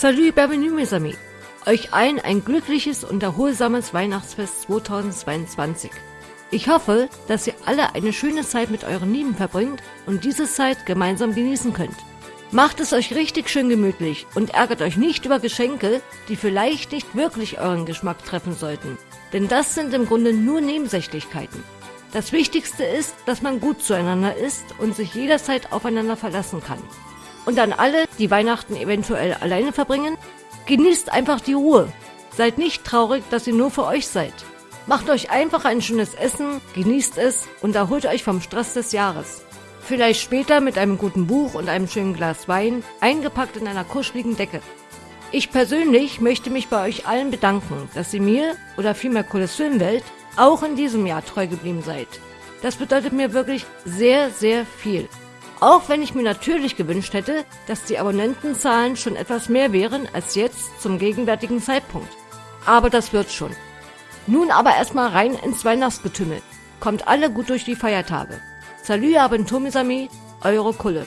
Salut, bienvenue mes amis. Euch allen ein glückliches und erholsames Weihnachtsfest 2022. Ich hoffe, dass ihr alle eine schöne Zeit mit euren Lieben verbringt und diese Zeit gemeinsam genießen könnt. Macht es euch richtig schön gemütlich und ärgert euch nicht über Geschenke, die vielleicht nicht wirklich euren Geschmack treffen sollten. Denn das sind im Grunde nur Nebensächlichkeiten. Das Wichtigste ist, dass man gut zueinander ist und sich jederzeit aufeinander verlassen kann. Und an alle, die Weihnachten eventuell alleine verbringen, genießt einfach die Ruhe. Seid nicht traurig, dass ihr nur für euch seid. Macht euch einfach ein schönes Essen, genießt es und erholt euch vom Stress des Jahres. Vielleicht später mit einem guten Buch und einem schönen Glas Wein, eingepackt in einer kuscheligen Decke. Ich persönlich möchte mich bei euch allen bedanken, dass ihr mir, oder vielmehr Cooles Filmwelt, auch in diesem Jahr treu geblieben seid. Das bedeutet mir wirklich sehr, sehr viel. Auch wenn ich mir natürlich gewünscht hätte, dass die Abonnentenzahlen schon etwas mehr wären als jetzt zum gegenwärtigen Zeitpunkt. Aber das wird schon. Nun aber erstmal rein ins Weihnachtsgetümmel. Kommt alle gut durch die Feiertage. Abentur, mes amis, eure Kulle.